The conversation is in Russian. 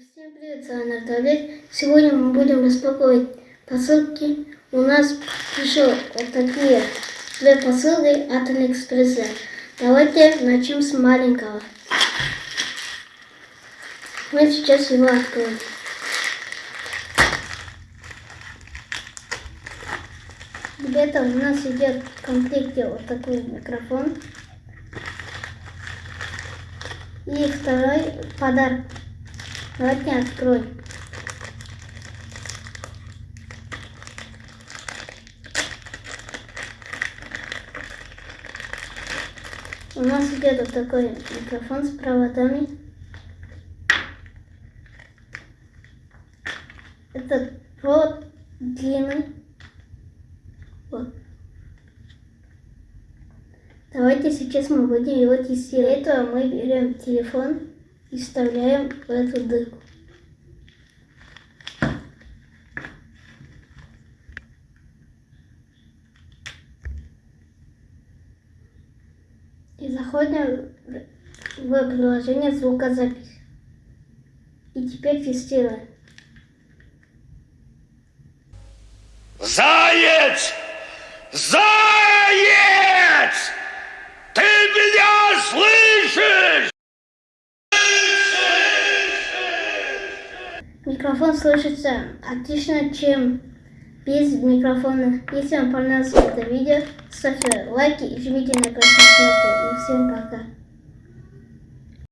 Всем привет, с вами Арталет. Сегодня мы будем распаковывать посылки. У нас пришло вот такие две посылки от Алиэкспресса. Давайте начнем с маленького. Мы сейчас его откроем. Где-то у нас идет в комплекте вот такой микрофон. И второй подарок. Давайте откроем. У нас идет вот такой микрофон с проводами. Этот провод длинный. Вот. Давайте сейчас мы будем его тестировать. Для этого мы берем телефон и вставляем в эту дырку. И заходим в приложение звукозапись. И теперь тестируем. Заяц! Заяц! Микрофон слышится отлично, чем без микрофона. Если вам понравилось это видео, ставьте лайки и жмите на кнопку. И всем.